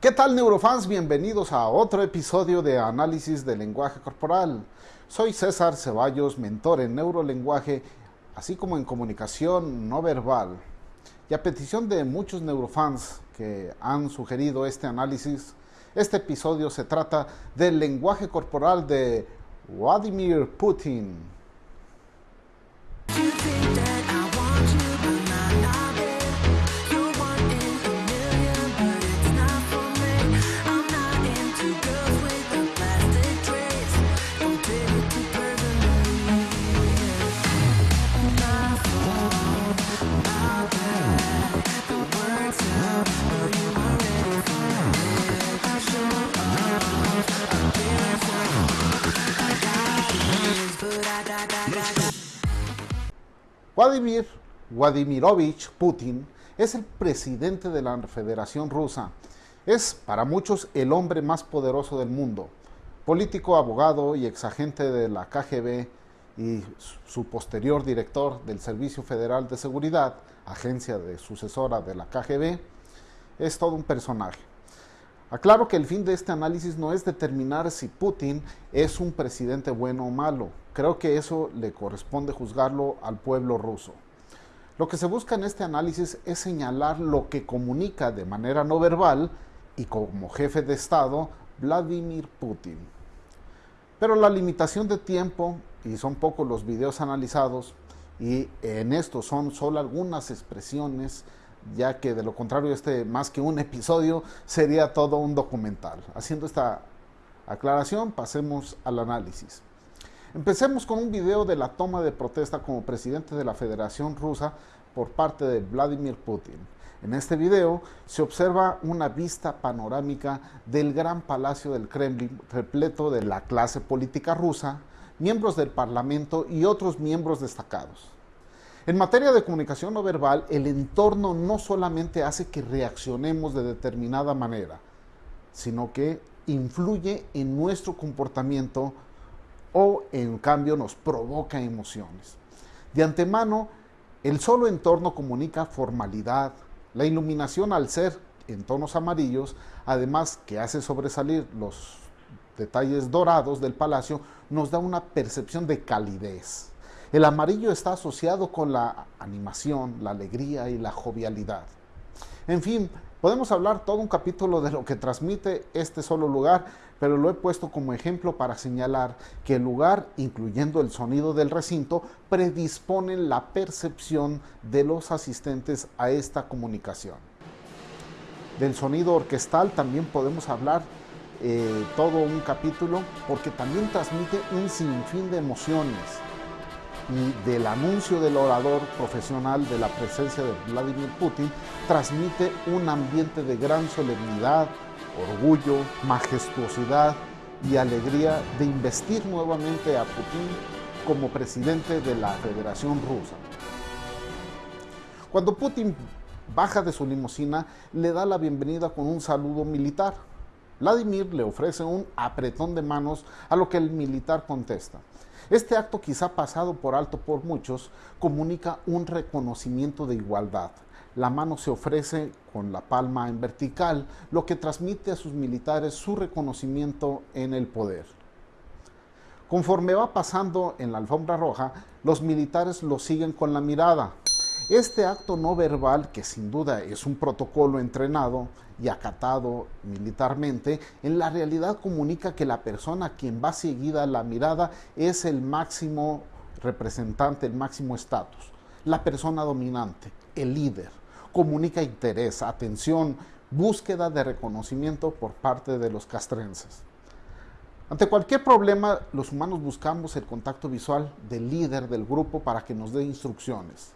¿Qué tal neurofans? Bienvenidos a otro episodio de Análisis del Lenguaje Corporal. Soy César Ceballos, mentor en neurolenguaje, así como en comunicación no verbal. Y a petición de muchos neurofans que han sugerido este análisis, este episodio se trata del lenguaje corporal de Vladimir Putin. Vladimir Vladimirovich Putin es el presidente de la Federación Rusa. Es para muchos el hombre más poderoso del mundo. Político, abogado y exagente de la KGB y su posterior director del Servicio Federal de Seguridad, agencia de sucesora de la KGB, es todo un personaje. Aclaro que el fin de este análisis no es determinar si Putin es un presidente bueno o malo. Creo que eso le corresponde juzgarlo al pueblo ruso. Lo que se busca en este análisis es señalar lo que comunica de manera no verbal y como jefe de Estado Vladimir Putin. Pero la limitación de tiempo, y son pocos los videos analizados, y en esto son solo algunas expresiones ya que de lo contrario este más que un episodio sería todo un documental. Haciendo esta aclaración, pasemos al análisis. Empecemos con un video de la toma de protesta como presidente de la Federación Rusa por parte de Vladimir Putin. En este video se observa una vista panorámica del gran palacio del Kremlin repleto de la clase política rusa, miembros del parlamento y otros miembros destacados. En materia de comunicación no verbal, el entorno no solamente hace que reaccionemos de determinada manera, sino que influye en nuestro comportamiento o en cambio nos provoca emociones. De antemano, el solo entorno comunica formalidad, la iluminación al ser en tonos amarillos, además que hace sobresalir los detalles dorados del palacio, nos da una percepción de calidez. El amarillo está asociado con la animación, la alegría y la jovialidad. En fin, podemos hablar todo un capítulo de lo que transmite este solo lugar, pero lo he puesto como ejemplo para señalar que el lugar, incluyendo el sonido del recinto, predispone la percepción de los asistentes a esta comunicación. Del sonido orquestal también podemos hablar eh, todo un capítulo porque también transmite un sinfín de emociones y del anuncio del orador profesional de la presencia de Vladimir Putin transmite un ambiente de gran solemnidad, orgullo, majestuosidad y alegría de investir nuevamente a Putin como presidente de la Federación Rusa. Cuando Putin baja de su limusina, le da la bienvenida con un saludo militar. Vladimir le ofrece un apretón de manos a lo que el militar contesta. Este acto, quizá pasado por alto por muchos, comunica un reconocimiento de igualdad. La mano se ofrece con la palma en vertical, lo que transmite a sus militares su reconocimiento en el poder. Conforme va pasando en la alfombra roja, los militares lo siguen con la mirada, este acto no verbal, que sin duda es un protocolo entrenado y acatado militarmente, en la realidad comunica que la persona a quien va seguida la mirada es el máximo representante, el máximo estatus, la persona dominante, el líder. Comunica interés, atención, búsqueda de reconocimiento por parte de los castrenses. Ante cualquier problema, los humanos buscamos el contacto visual del líder del grupo para que nos dé instrucciones.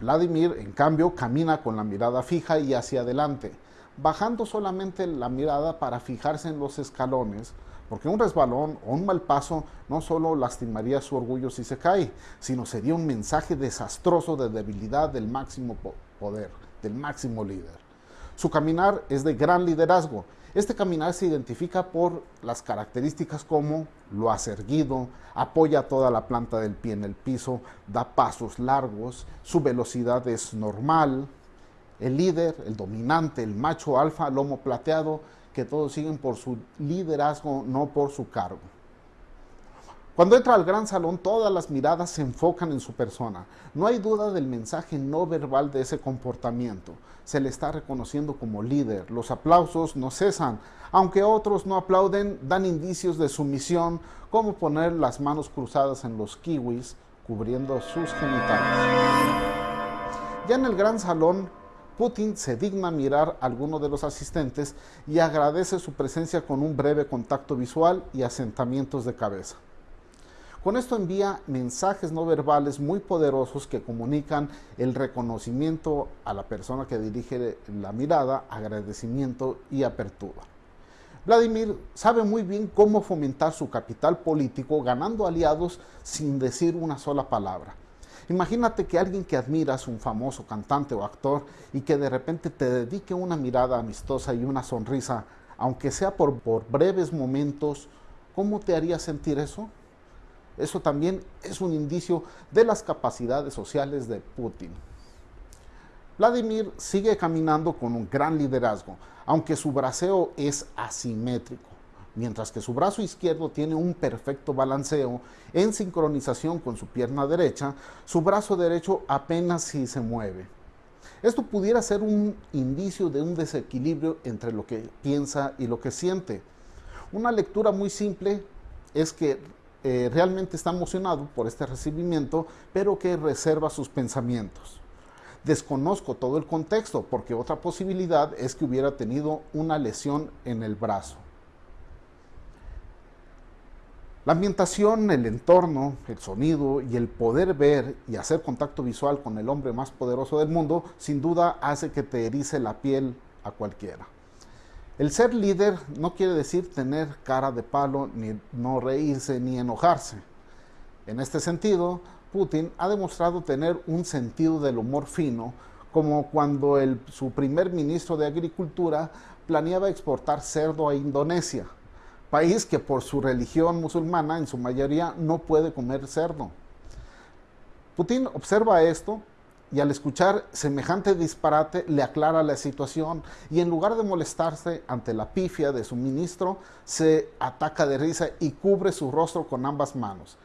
Vladimir, en cambio, camina con la mirada fija y hacia adelante, bajando solamente la mirada para fijarse en los escalones, porque un resbalón o un mal paso no solo lastimaría su orgullo si se cae, sino sería un mensaje desastroso de debilidad del máximo poder, del máximo líder. Su caminar es de gran liderazgo este caminar se identifica por las características como lo hace erguido, apoya toda la planta del pie en el piso, da pasos largos, su velocidad es normal, el líder, el dominante, el macho alfa, lomo plateado, que todos siguen por su liderazgo, no por su cargo. Cuando entra al gran salón, todas las miradas se enfocan en su persona. No hay duda del mensaje no verbal de ese comportamiento. Se le está reconociendo como líder. Los aplausos no cesan. Aunque otros no aplauden, dan indicios de sumisión, como poner las manos cruzadas en los kiwis, cubriendo sus genitales. Ya en el gran salón, Putin se digna mirar a alguno de los asistentes y agradece su presencia con un breve contacto visual y asentamientos de cabeza. Con esto envía mensajes no verbales muy poderosos que comunican el reconocimiento a la persona que dirige la mirada, agradecimiento y apertura. Vladimir sabe muy bien cómo fomentar su capital político ganando aliados sin decir una sola palabra. Imagínate que alguien que admiras, un famoso cantante o actor, y que de repente te dedique una mirada amistosa y una sonrisa, aunque sea por, por breves momentos, ¿cómo te haría sentir eso? Eso también es un indicio de las capacidades sociales de Putin. Vladimir sigue caminando con un gran liderazgo, aunque su braceo es asimétrico mientras que su brazo izquierdo tiene un perfecto balanceo en sincronización con su pierna derecha, su brazo derecho apenas si se mueve. Esto pudiera ser un indicio de un desequilibrio entre lo que piensa y lo que siente. Una lectura muy simple es que eh, realmente está emocionado por este recibimiento, pero que reserva sus pensamientos. Desconozco todo el contexto porque otra posibilidad es que hubiera tenido una lesión en el brazo. La ambientación, el entorno, el sonido y el poder ver y hacer contacto visual con el hombre más poderoso del mundo, sin duda hace que te erice la piel a cualquiera. El ser líder no quiere decir tener cara de palo, ni no reírse, ni enojarse. En este sentido, Putin ha demostrado tener un sentido del humor fino, como cuando el, su primer ministro de Agricultura planeaba exportar cerdo a Indonesia país que por su religión musulmana en su mayoría no puede comer cerdo. Putin observa esto y al escuchar semejante disparate le aclara la situación y en lugar de molestarse ante la pifia de su ministro, se ataca de risa y cubre su rostro con ambas manos.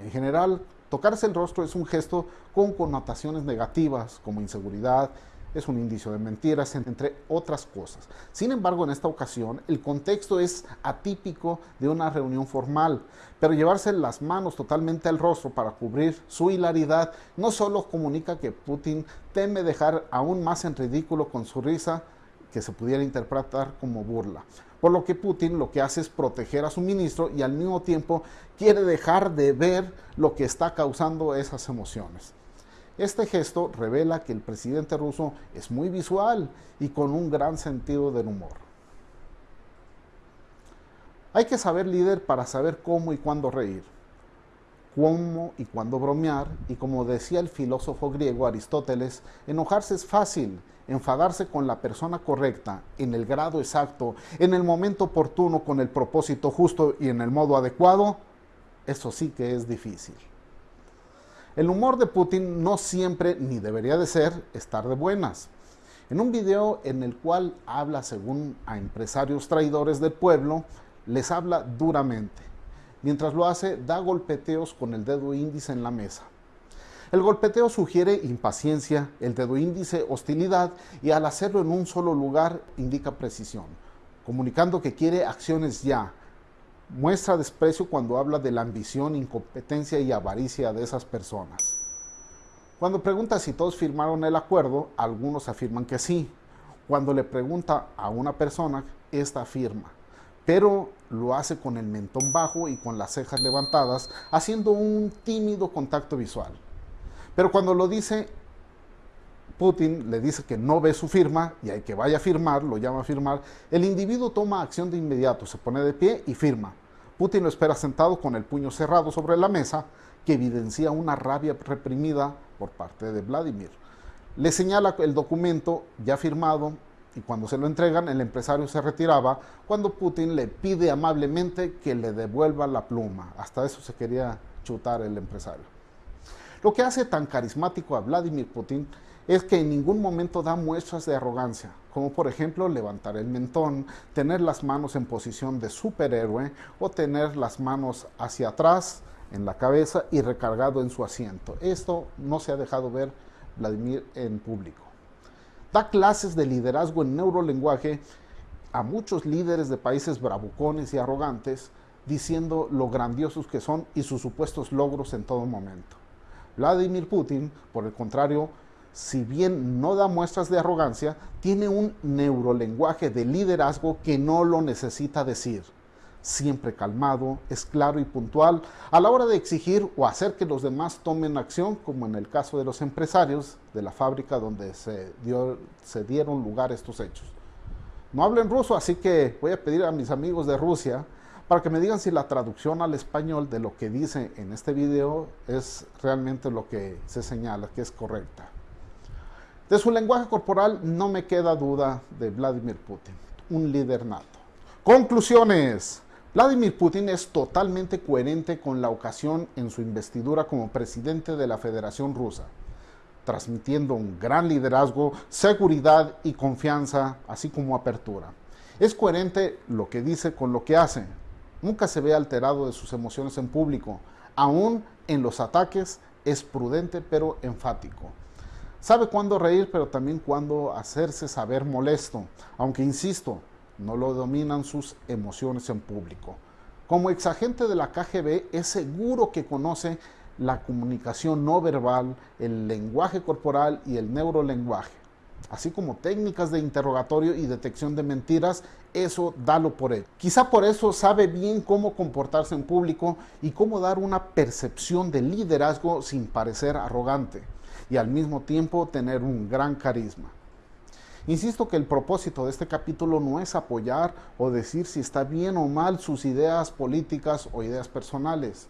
En general, tocarse el rostro es un gesto con connotaciones negativas como inseguridad, es un indicio de mentiras, entre otras cosas. Sin embargo, en esta ocasión, el contexto es atípico de una reunión formal, pero llevarse las manos totalmente al rostro para cubrir su hilaridad no solo comunica que Putin teme dejar aún más en ridículo con su risa, que se pudiera interpretar como burla. Por lo que Putin lo que hace es proteger a su ministro y al mismo tiempo quiere dejar de ver lo que está causando esas emociones. Este gesto revela que el presidente ruso es muy visual y con un gran sentido del humor. Hay que saber líder para saber cómo y cuándo reír, cómo y cuándo bromear, y como decía el filósofo griego Aristóteles, enojarse es fácil, enfadarse con la persona correcta, en el grado exacto, en el momento oportuno, con el propósito justo y en el modo adecuado, eso sí que es difícil. El humor de Putin no siempre, ni debería de ser, estar de buenas. En un video en el cual habla según a empresarios traidores del pueblo, les habla duramente. Mientras lo hace, da golpeteos con el dedo índice en la mesa. El golpeteo sugiere impaciencia, el dedo índice hostilidad y al hacerlo en un solo lugar indica precisión, comunicando que quiere acciones ya, muestra desprecio cuando habla de la ambición, incompetencia y avaricia de esas personas. Cuando pregunta si todos firmaron el acuerdo, algunos afirman que sí. Cuando le pregunta a una persona, esta afirma, pero lo hace con el mentón bajo y con las cejas levantadas, haciendo un tímido contacto visual. Pero cuando lo dice Putin le dice que no ve su firma y hay que vaya a firmar, lo llama a firmar, el individuo toma acción de inmediato, se pone de pie y firma. Putin lo espera sentado con el puño cerrado sobre la mesa, que evidencia una rabia reprimida por parte de Vladimir. Le señala el documento ya firmado y cuando se lo entregan el empresario se retiraba cuando Putin le pide amablemente que le devuelva la pluma. Hasta eso se quería chutar el empresario. Lo que hace tan carismático a Vladimir Putin es que en ningún momento da muestras de arrogancia, como por ejemplo levantar el mentón, tener las manos en posición de superhéroe o tener las manos hacia atrás en la cabeza y recargado en su asiento. Esto no se ha dejado ver Vladimir en público. Da clases de liderazgo en neurolenguaje a muchos líderes de países bravucones y arrogantes, diciendo lo grandiosos que son y sus supuestos logros en todo momento. Vladimir Putin, por el contrario, si bien no da muestras de arrogancia, tiene un neurolenguaje de liderazgo que no lo necesita decir. Siempre calmado, es claro y puntual a la hora de exigir o hacer que los demás tomen acción, como en el caso de los empresarios de la fábrica donde se, dieron lugar estos hechos. No hablo en ruso, así que voy a pedir a mis amigos de Rusia para que me digan si la traducción al español de lo que dice en este video es realmente lo que se señala, que es correcta. De su lenguaje corporal no me queda duda de Vladimir Putin, un líder nato. Conclusiones. Vladimir Putin es totalmente coherente con la ocasión en su investidura como presidente de la Federación Rusa, transmitiendo un gran liderazgo, seguridad y confianza, así como apertura. Es coherente lo que dice con lo que hace. Nunca se ve alterado de sus emociones en público. Aún en los ataques es prudente pero enfático. Sabe cuándo reír, pero también cuándo hacerse saber molesto, aunque insisto, no lo dominan sus emociones en público. Como exagente de la KGB, es seguro que conoce la comunicación no verbal, el lenguaje corporal y el neurolenguaje, así como técnicas de interrogatorio y detección de mentiras, eso dalo por él. Quizá por eso sabe bien cómo comportarse en público y cómo dar una percepción de liderazgo sin parecer arrogante y al mismo tiempo tener un gran carisma. Insisto que el propósito de este capítulo no es apoyar o decir si está bien o mal sus ideas políticas o ideas personales.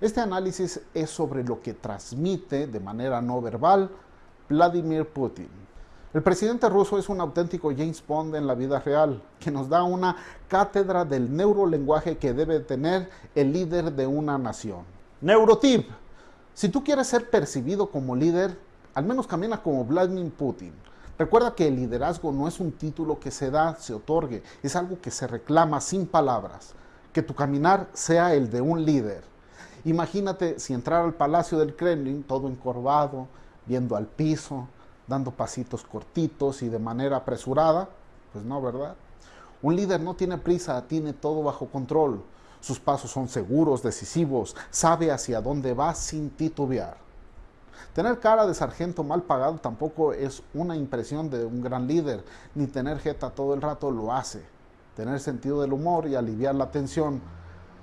Este análisis es sobre lo que transmite de manera no verbal Vladimir Putin. El presidente ruso es un auténtico James Bond en la vida real, que nos da una cátedra del neurolenguaje que debe tener el líder de una nación. Neurotip si tú quieres ser percibido como líder, al menos camina como Vladimir Putin. Recuerda que el liderazgo no es un título que se da, se otorgue, es algo que se reclama sin palabras. Que tu caminar sea el de un líder. Imagínate si entrar al palacio del Kremlin todo encorvado, viendo al piso, dando pasitos cortitos y de manera apresurada. Pues no, ¿verdad? Un líder no tiene prisa, tiene todo bajo control. Sus pasos son seguros, decisivos, sabe hacia dónde va sin titubear. Tener cara de sargento mal pagado tampoco es una impresión de un gran líder, ni tener jeta todo el rato lo hace. Tener sentido del humor y aliviar la tensión,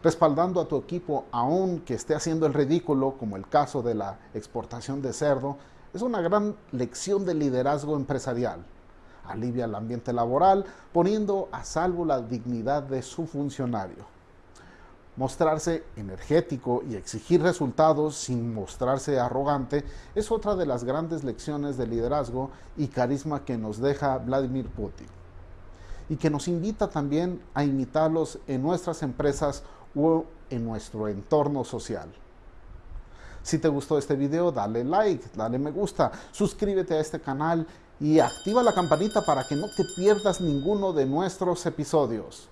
respaldando a tu equipo aun que esté haciendo el ridículo, como el caso de la exportación de cerdo, es una gran lección de liderazgo empresarial. Alivia el ambiente laboral, poniendo a salvo la dignidad de su funcionario. Mostrarse energético y exigir resultados sin mostrarse arrogante es otra de las grandes lecciones de liderazgo y carisma que nos deja Vladimir Putin y que nos invita también a imitarlos en nuestras empresas o en nuestro entorno social. Si te gustó este video, dale like, dale me gusta, suscríbete a este canal y activa la campanita para que no te pierdas ninguno de nuestros episodios.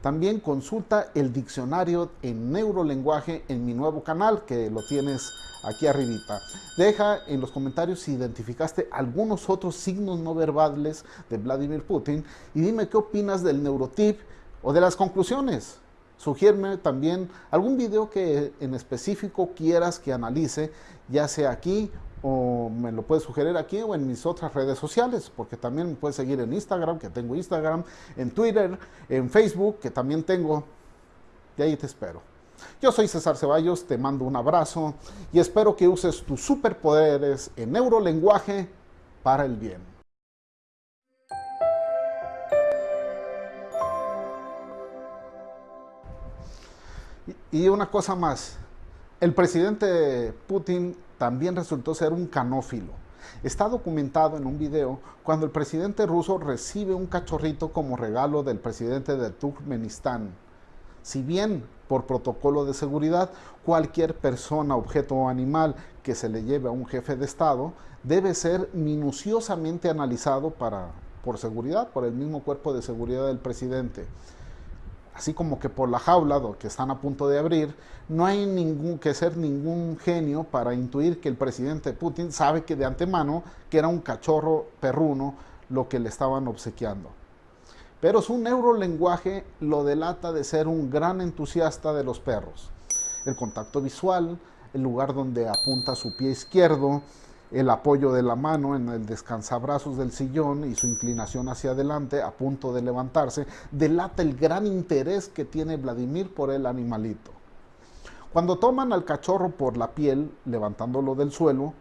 También consulta el diccionario en neurolenguaje en mi nuevo canal que lo tienes aquí arribita. Deja en los comentarios si identificaste algunos otros signos no verbales de Vladimir Putin y dime qué opinas del neurotip o de las conclusiones. Sugiérme también algún video que en específico quieras que analice, ya sea aquí o me lo puedes sugerir aquí o en mis otras redes sociales, porque también me puedes seguir en Instagram, que tengo Instagram, en Twitter, en Facebook, que también tengo, y ahí te espero. Yo soy César Ceballos, te mando un abrazo y espero que uses tus superpoderes en neurolenguaje para el bien. Y una cosa más, el presidente Putin también resultó ser un canófilo. Está documentado en un video cuando el presidente ruso recibe un cachorrito como regalo del presidente de Turkmenistán. Si bien por protocolo de seguridad, cualquier persona, objeto o animal que se le lleve a un jefe de Estado debe ser minuciosamente analizado para, por seguridad, por el mismo cuerpo de seguridad del presidente. Así como que por la jaula que están a punto de abrir, no hay ningún, que ser ningún genio para intuir que el presidente Putin sabe que de antemano que era un cachorro perruno lo que le estaban obsequiando. Pero su neurolenguaje lo delata de ser un gran entusiasta de los perros. El contacto visual, el lugar donde apunta su pie izquierdo, el apoyo de la mano en el descansabrazos del sillón y su inclinación hacia adelante a punto de levantarse, delata el gran interés que tiene Vladimir por el animalito. Cuando toman al cachorro por la piel, levantándolo del suelo,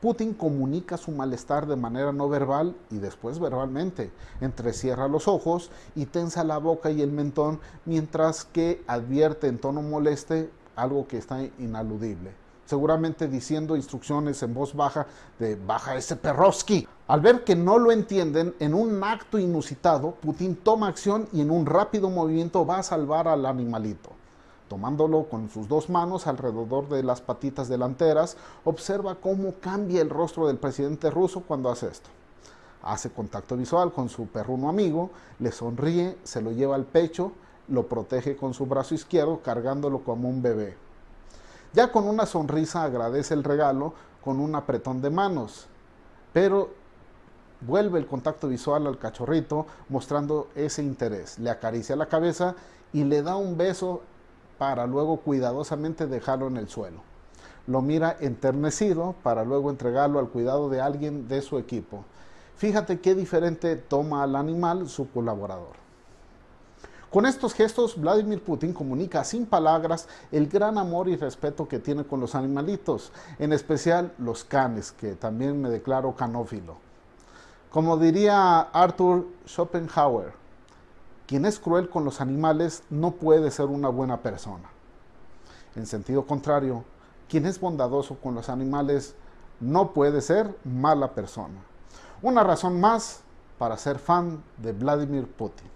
Putin comunica su malestar de manera no verbal y después verbalmente. Entrecierra los ojos y tensa la boca y el mentón mientras que advierte en tono moleste algo que está inaludible seguramente diciendo instrucciones en voz baja de baja ese Perrovsky. Al ver que no lo entienden, en un acto inusitado, Putin toma acción y en un rápido movimiento va a salvar al animalito. Tomándolo con sus dos manos alrededor de las patitas delanteras, observa cómo cambia el rostro del presidente ruso cuando hace esto. Hace contacto visual con su perruno amigo, le sonríe, se lo lleva al pecho, lo protege con su brazo izquierdo cargándolo como un bebé. Ya con una sonrisa agradece el regalo con un apretón de manos, pero vuelve el contacto visual al cachorrito mostrando ese interés. Le acaricia la cabeza y le da un beso para luego cuidadosamente dejarlo en el suelo. Lo mira enternecido para luego entregarlo al cuidado de alguien de su equipo. Fíjate qué diferente toma al animal su colaborador. Con estos gestos, Vladimir Putin comunica sin palabras el gran amor y respeto que tiene con los animalitos, en especial los canes, que también me declaro canófilo. Como diría Arthur Schopenhauer, quien es cruel con los animales no puede ser una buena persona. En sentido contrario, quien es bondadoso con los animales no puede ser mala persona. Una razón más para ser fan de Vladimir Putin.